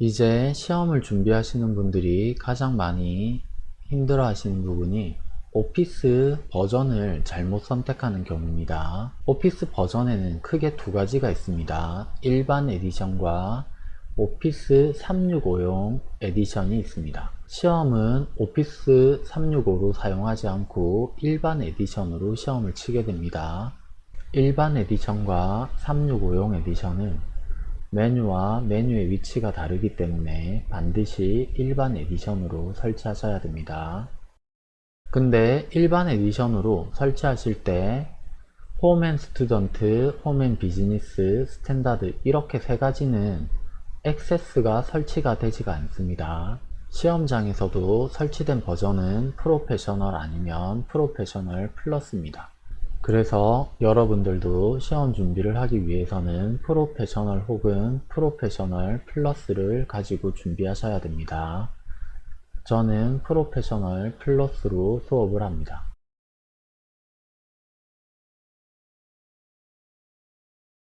이제 시험을 준비하시는 분들이 가장 많이 힘들어 하시는 부분이 오피스 버전을 잘못 선택하는 경우입니다. 오피스 버전에는 크게 두 가지가 있습니다. 일반 edition과 오피스 365용 edition이 있습니다. 시험은 오피스 365로 사용하지 않고 일반 edition으로 시험을 치게 됩니다. 일반 edition과 365용 edition은 메뉴와 메뉴의 위치가 다르기 때문에 반드시 일반 edition으로 설치하셔야 됩니다. 근데 일반 edition으로 설치하실 때 Home and Student, Home and Business, Standard 이렇게 세 가지는 Access가 설치가 되지가 않습니다. 시험장에서도 설치된 버전은 Professional 아니면 Professional Plus입니다. 그래서 여러분들도 시험 준비를 하기 위해서는 Professional 혹은 Professional Plus를 가지고 준비하셔야 됩니다. 저는 Professional Plus로 수업을 합니다.